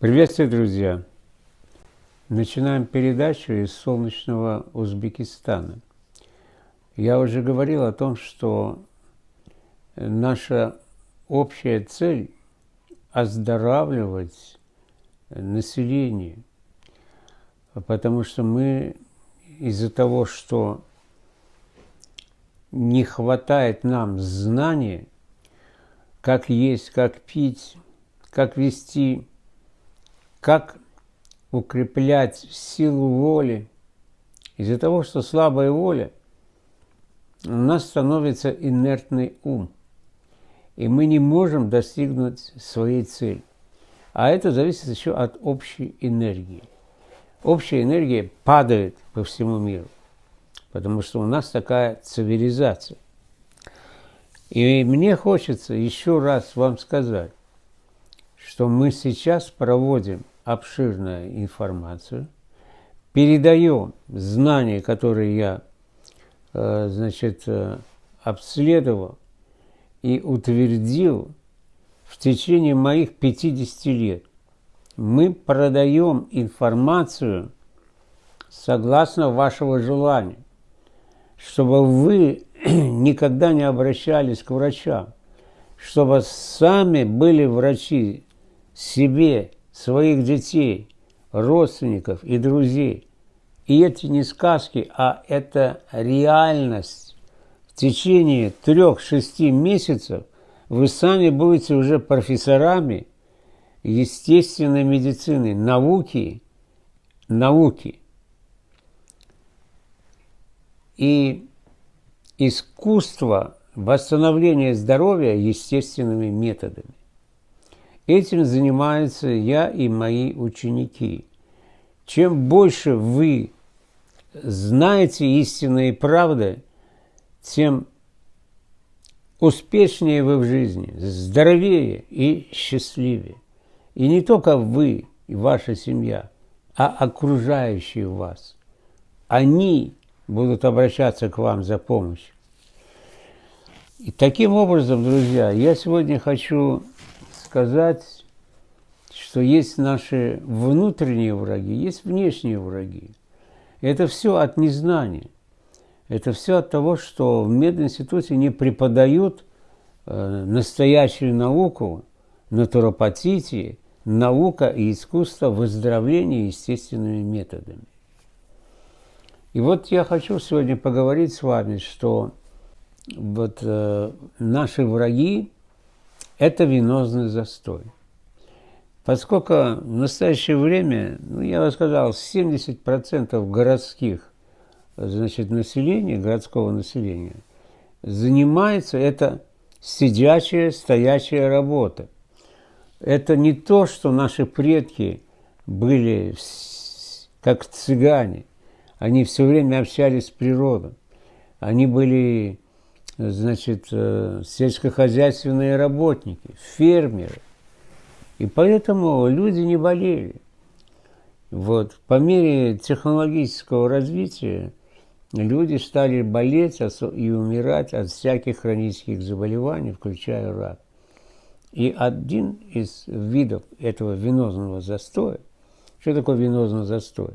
Приветствую, друзья! Начинаем передачу из солнечного Узбекистана. Я уже говорил о том, что наша общая цель – оздоравливать население, потому что мы из-за того, что не хватает нам знаний, как есть, как пить, как вести как укреплять силу воли. Из-за того, что слабая воля, у нас становится инертный ум, и мы не можем достигнуть своей цели. А это зависит еще от общей энергии. Общая энергия падает по всему миру, потому что у нас такая цивилизация. И мне хочется еще раз вам сказать, что мы сейчас проводим обширную информацию, передаем знания, которые я э, значит, э, обследовал и утвердил в течение моих 50 лет. Мы продаем информацию согласно вашего желания, чтобы вы никогда не обращались к врачам, чтобы сами были врачи себе своих детей, родственников и друзей. И эти не сказки, а это реальность. В течение трех-шести месяцев вы сами будете уже профессорами естественной медицины, науки, науки. И искусство восстановления здоровья естественными методами. Этим занимаются я и мои ученики. Чем больше вы знаете истинные правды, тем успешнее вы в жизни, здоровее и счастливее. И не только вы и ваша семья, а окружающие вас. Они будут обращаться к вам за помощью. И таким образом, друзья, я сегодня хочу сказать, что есть наши внутренние враги, есть внешние враги. Это все от незнания. Это все от того, что в мединституте не преподают э, настоящую науку, натуропатии, наука и искусство выздоровления естественными методами. И вот я хочу сегодня поговорить с вами, что вот э, наши враги это венозный застой. Поскольку в настоящее время, ну, я бы сказал, 70% городских значит, населения, городского населения, занимается это сидячая, стоячая работа. Это не то, что наши предки были как цыгане. Они все время общались с природой. Они были значит, э, сельскохозяйственные работники, фермеры. И поэтому люди не болели. Вот. По мере технологического развития люди стали болеть и умирать от всяких хронических заболеваний, включая рак. И один из видов этого венозного застоя, что такое венозный застой?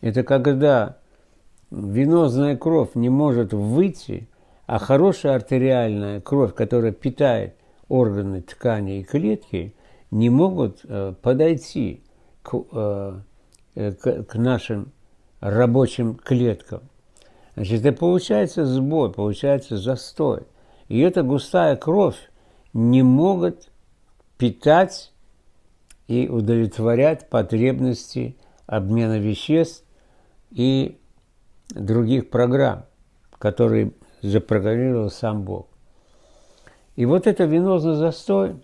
Это когда венозная кровь не может выйти а хорошая артериальная кровь, которая питает органы, ткани и клетки, не могут э, подойти э, э, к, к нашим рабочим клеткам. Значит, это получается сбой, получается застой. И эта густая кровь не могут питать и удовлетворять потребности обмена веществ и других программ, которые запрограммировал сам Бог. И вот это венозный застой,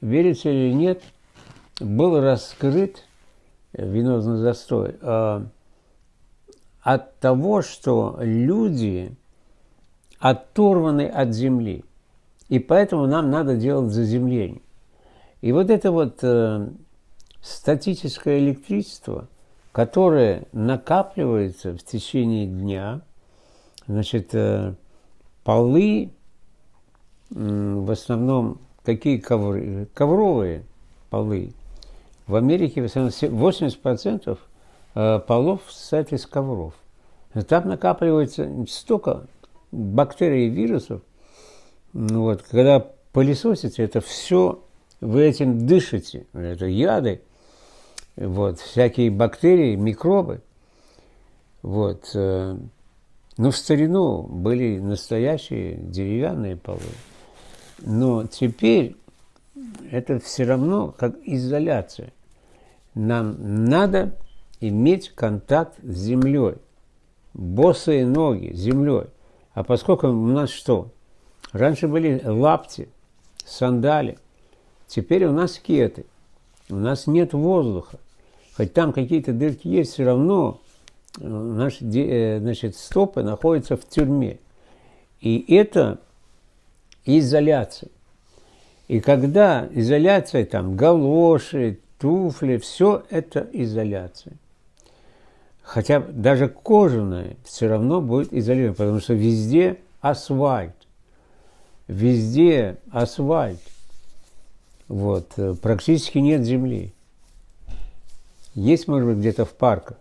верите или нет, был раскрыт, венозный застой, э, от того, что люди оторваны от земли. И поэтому нам надо делать заземление. И вот это вот э, статическое электричество, которое накапливается в течение дня – Значит, э, полы, в основном какие ковры? Ковровые полы. В Америке 80% э, полов состоят из ковров. Там накапливается столько бактерий и вирусов. Вот, когда пылесосите, это все, вы этим дышите. Это яды, вот, всякие бактерии, микробы. Вот. Но в старину были настоящие деревянные полы. Но теперь это все равно как изоляция. Нам надо иметь контакт с землей. Босые ноги землей. А поскольку у нас что? Раньше были лапти, сандали. Теперь у нас кеты. У нас нет воздуха. Хоть там какие-то дырки есть, все равно наши э, значит, стопы находятся в тюрьме. И это изоляция. И когда изоляция, там, галоши, туфли, все это изоляция. Хотя даже кожаная все равно будет изолирована, потому что везде асфальт. Везде асфальт. Вот, э, практически нет земли. Есть, может быть, где-то в парках.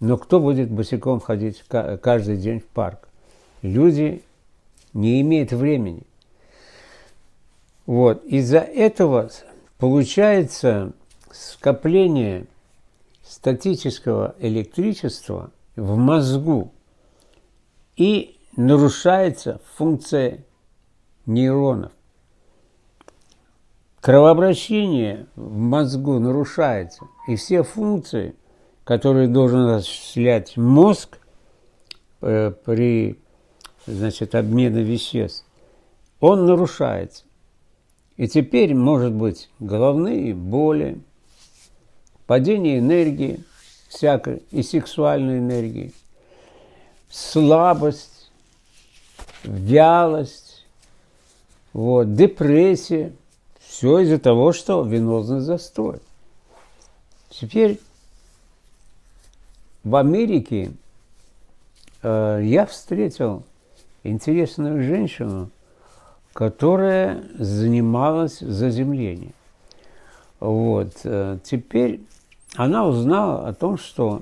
Но кто будет босиком ходить каждый день в парк? Люди не имеют времени. Вот. Из-за этого получается скопление статического электричества в мозгу и нарушается функция нейронов. Кровообращение в мозгу нарушается, и все функции, которые должен осуществлять мозг э, при значит, обмене веществ, он нарушается. И теперь, может быть, головные боли, падение энергии, всякой и сексуальной энергии, слабость, вялость, вот, депрессия. Все из-за того, что венозный застой. Теперь в Америке э, я встретил интересную женщину, которая занималась заземлением. Вот. Э, теперь она узнала о том, что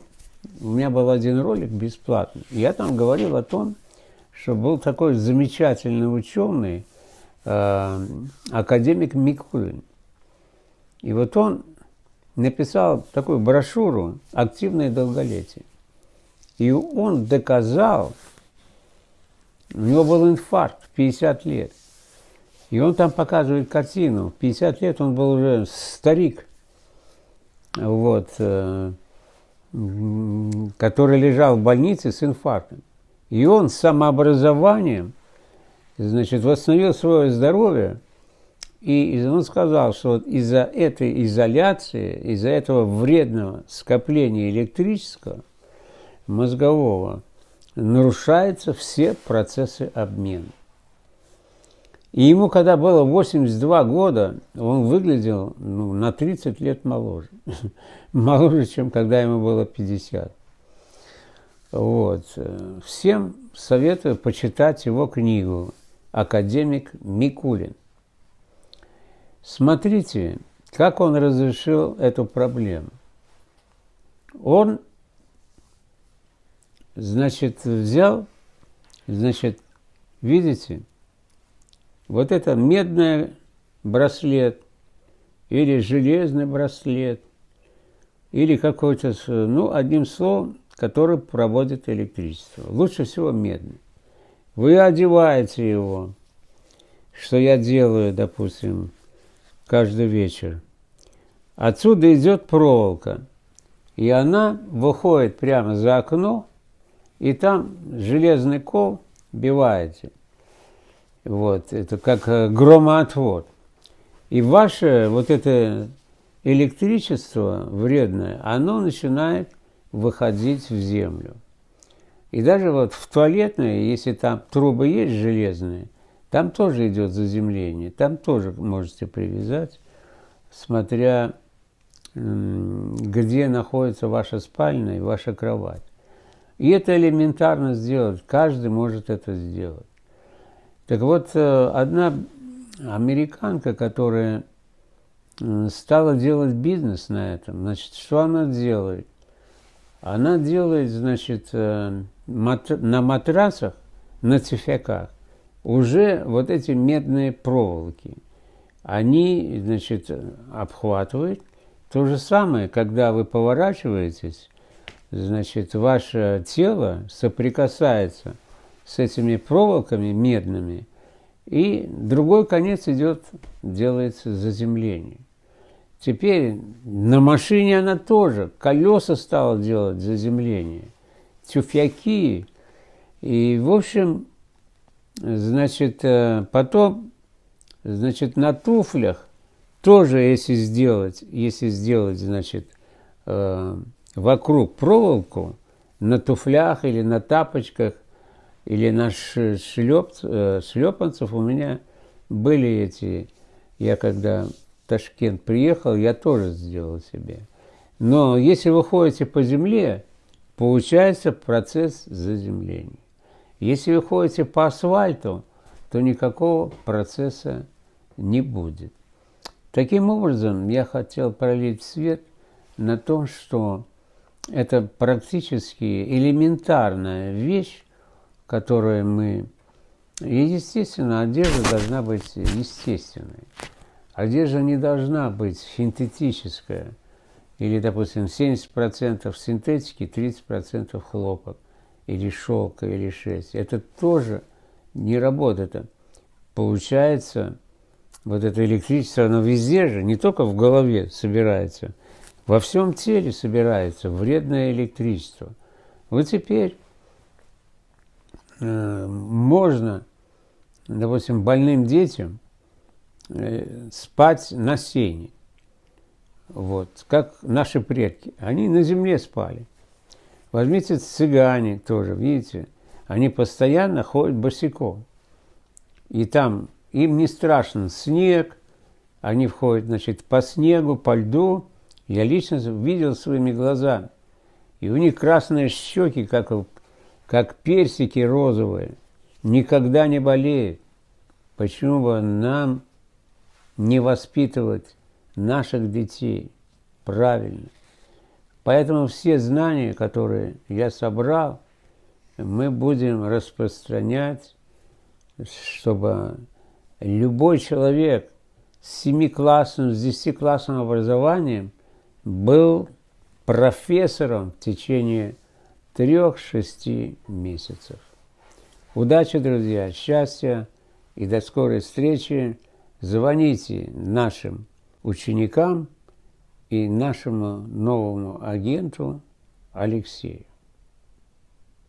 у меня был один ролик бесплатный. Я там говорил о том, что был такой замечательный ученый, э, академик Микулин. И вот он написал такую брошюру «Активное долголетие». И он доказал, у него был инфаркт в 50 лет – и он там показывает картину. В 50 лет он был уже старик, вот, э, который лежал в больнице с инфарктом. И он самообразованием, значит, восстановил свое здоровье. И он сказал, что вот из-за этой изоляции, из-за этого вредного скопления электрического, мозгового, нарушаются все процессы обмена. И ему, когда было 82 года, он выглядел ну, на 30 лет моложе. моложе, чем когда ему было 50. Вот. Всем советую почитать его книгу «Академик Микулин». Смотрите, как он разрешил эту проблему. Он, значит, взял, значит, видите, вот это медный браслет или железный браслет или какой-то, ну, одним словом, который проводит электричество. Лучше всего медный. Вы одеваете его, что я делаю, допустим, каждый вечер. Отсюда идет проволока, и она выходит прямо за окно, и там железный кол биваете. Вот, это как э, громоотвод. И ваше вот это электричество вредное, оно начинает выходить в землю. И даже вот в туалетной, если там трубы есть железные, там тоже идет заземление, там тоже можете привязать, смотря где находится ваша спальня и ваша кровать. И это элементарно сделать, каждый может это сделать. Так вот, э, одна американка, которая стала делать бизнес на этом. Значит, что она делает? Она делает, значит, э, на матрасах, на цифяках уже вот эти медные проволоки. Они, значит, обхватывают. То же самое, когда вы поворачиваетесь, значит, ваше тело соприкасается с этими проволоками медными, и другой конец идет, делается заземление. Теперь на машине она тоже колеса стала делать заземление, тюфяки. И, в общем, значит, э, потом, значит, на туфлях тоже, если сделать, если сделать, значит, э, вокруг проволоку, на туфлях или на тапочках, или на шлеп, э, шлепанцев у меня были эти, я когда Ташкент приехал, я тоже сделал себе. Но если вы ходите по земле, получается процесс заземления. Если вы ходите по асфальту, то никакого процесса не будет. Таким образом, я хотел пролить свет на том, что это практически элементарная вещь, которую мы... И, естественно, одежда должна быть естественной. Одежда не должна быть синтетическая. Или, допустим, 70% синтетики, 30% хлопок, или шелка, или шерсть. Это тоже не работает. Получается, вот это электричество, оно везде же, не только в голове собирается, во всем теле собирается вредное электричество. Вот теперь э, можно, допустим, больным детям Э, спать на сене. Вот, как наши предки. Они на земле спали. Возьмите цыгане тоже, видите, они постоянно ходят босиком. И там им не страшен снег, они входят, значит, по снегу, по льду. Я лично видел своими глазами. И у них красные щеки, как, как персики розовые, никогда не болеют. Почему бы нам не воспитывать наших детей правильно. Поэтому все знания, которые я собрал, мы будем распространять, чтобы любой человек с семиклассным, с десятиклассным образованием был профессором в течение трех-шести месяцев. Удачи, друзья, счастья и до скорой встречи звоните нашим ученикам и нашему новому агенту Алексею.